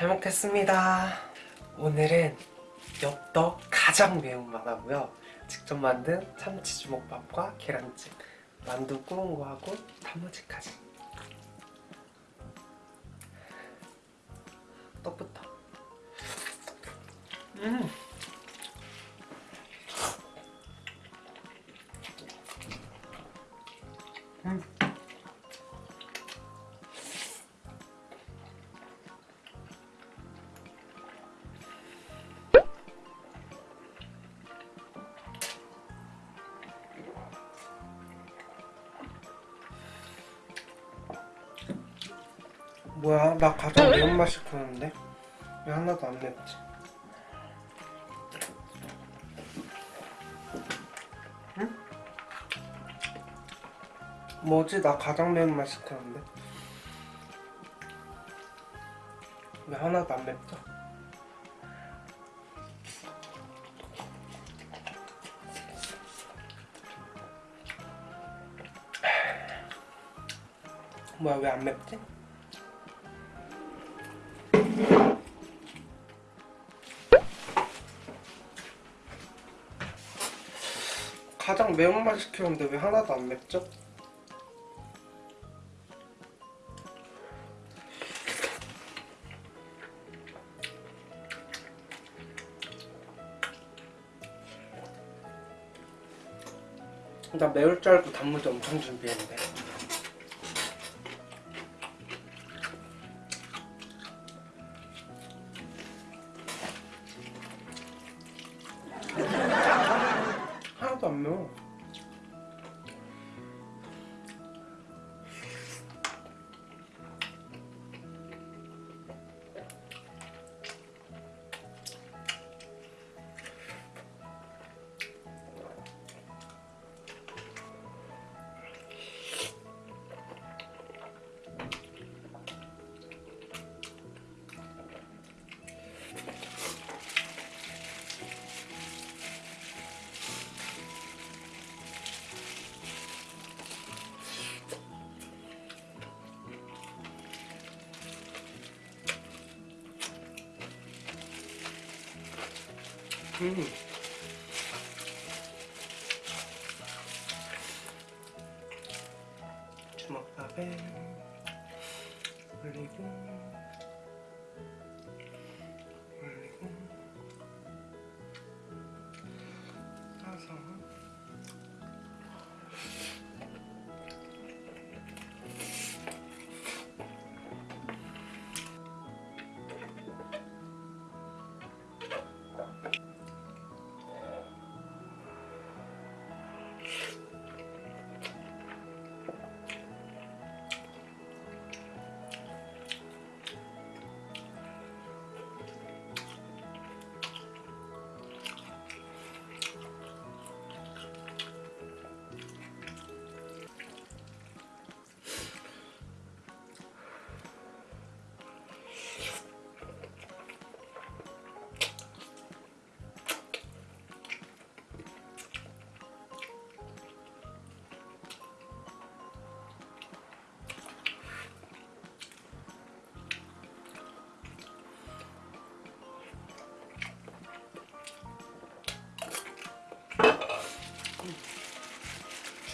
잘 먹겠습니다. 오늘은 엽떡 가장 매운맛 하고요. 직접 만든 참치 주먹밥과 계란찜, 만두 구운 거 하고 단무지까지. 떡부터. 음. 뭐야 나 가장 매운맛 시켰는데 왜 하나도 안 맵지 응? 뭐지 나 가장 매운맛 시켰는데 왜 하나도 안 맵죠? 뭐야 왜 안 맵지? 가장 매운 맛 시켰는데 왜 하나도 안 맵죠? 나 매울 줄 알고 단무지 엄청 준비했는데 하 나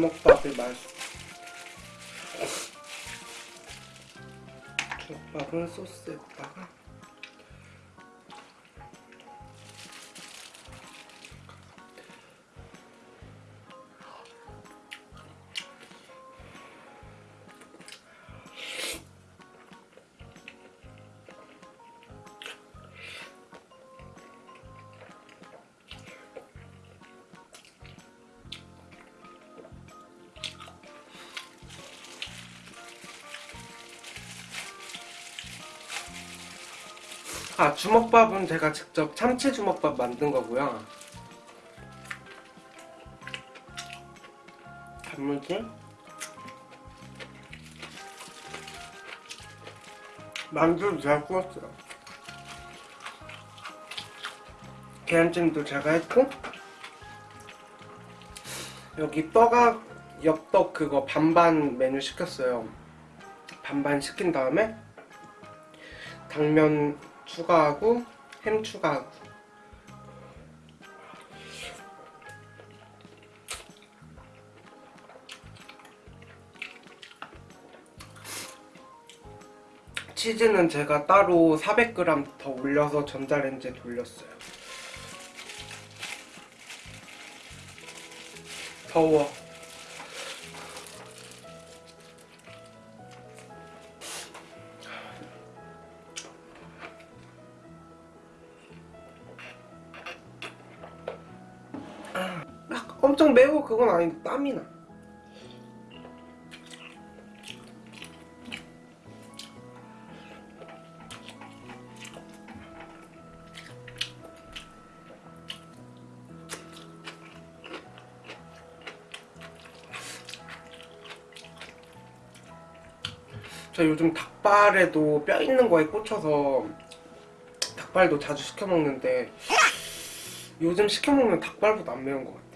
주먹밥이 맛있어 주먹밥을 소스에다가 아 주먹밥은 제가 직접 참치 주먹밥 만든 거고요. 단무지. 만두도 제가 구웠어요. 계란찜도 제가 했고 여기 떡아 엽떡 그거 반반 메뉴 시켰어요. 반반 시킨 다음에 당면 추가하고 햄 추가하고 치즈는 제가 따로 400g 더 올려서 전자레인지에 돌렸어요. 더워. 엄청 매워 그건 아닌데 땀이 나. 저 요즘 닭발에도 뼈 있는 거에 꽂혀서 닭발도 자주 시켜 먹는데 요즘 시켜 먹는 닭발보다 안 매운 것 같아요.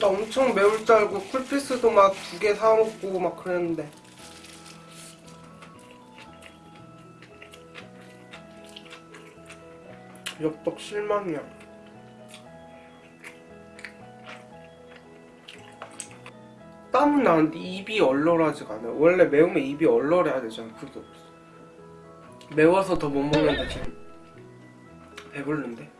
나 엄청 매울 줄 알고 쿨피스도 막 두 개 사 먹고 막 그랬는데 엽떡 실망이야. 땀은 나는데 입이 얼얼하지가 않아요. 원래 매우면 입이 얼얼해야 되잖아. 그게 없어. 매워서 더 못 먹는데 지금 배불른데?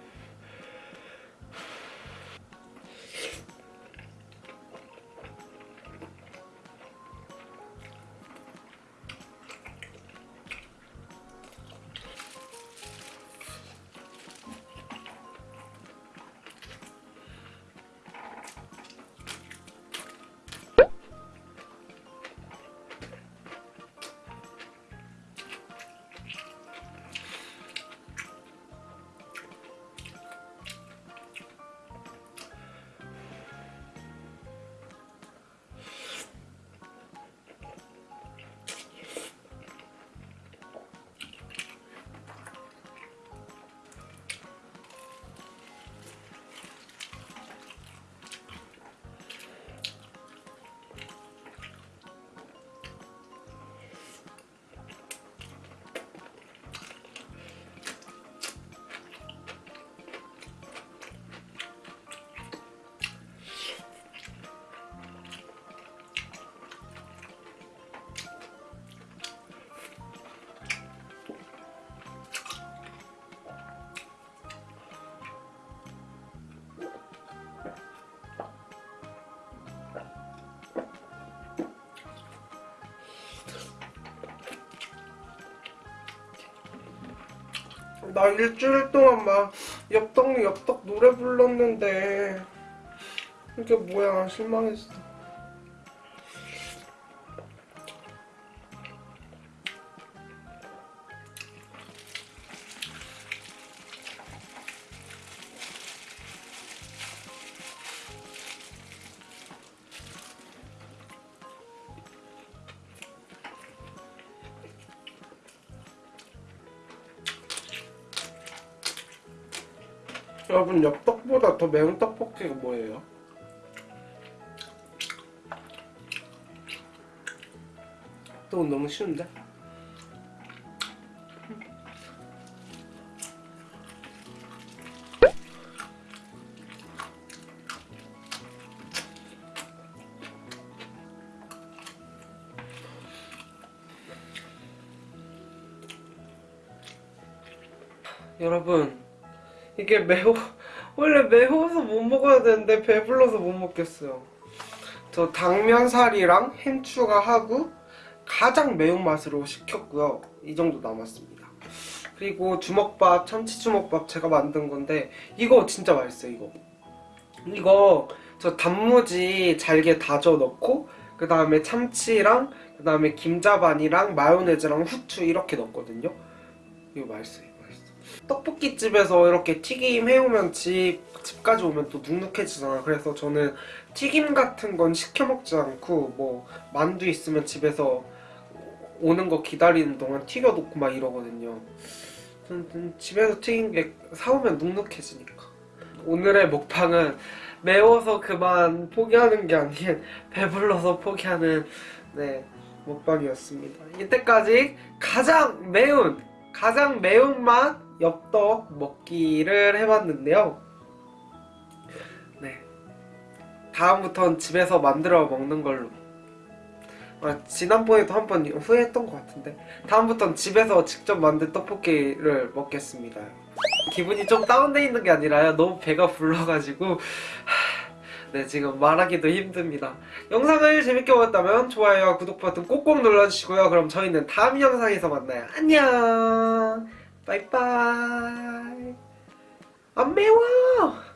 나 일주일 동안 막 엽떡 엽떡 노래 불렀는데 이게 뭐야 실망했어. 여러분 엽떡보다 더 매운 떡볶이가 뭐예요? 또 너무 쉬운데? 여러분 이게 매워 원래 매워서 못 먹어야 되는데 배불러서 못 먹겠어요 저 당면살이랑 햄 추가하고 가장 매운맛으로 시켰고요 이 정도 남았습니다 그리고 주먹밥, 참치 주먹밥 제가 만든 건데 이거 진짜 맛있어요. 이거. 이거 저 단무지 잘게 다져 넣고 그 다음에 참치랑 그 다음에 김자반이랑 마요네즈랑 후추 이렇게 넣었거든요. 이거 맛있어요. 이거 맛있어. 떡볶이 집에서 이렇게 튀김 해오면 집 집까지 오면 또 눅눅해지잖아. 그래서 저는 튀김 같은 건 시켜 먹지 않고 뭐 만두 있으면 집에서 오는 거 기다리는 동안 튀겨놓고 막 이러거든요. 저는 집에서 튀긴 게 사오면 눅눅해지니까. 오늘의 먹방은 매워서 그만 포기하는 게 아닌 배불러서 포기하는 네 먹방이었습니다. 이때까지 가장 매운 가장 매운맛 엽떡 먹기를 해봤는데요. 네 다음부턴 집에서 만들어 먹는 걸로. 아, 지난번에도 한 번 후회했던 것 같은데 다음부턴 집에서 직접 만든 떡볶이를 먹겠습니다. 기분이 좀 다운돼 있는 게 아니라요. 너무 배가 불러가지고 하, 네 지금 말하기도 힘듭니다. 영상을 재밌게 보셨다면 좋아요와 구독 버튼 꼭꼭 눌러주시고요. 그럼 저희는 다음 영상에서 만나요. 안녕. 빠이빠이. 안 매워.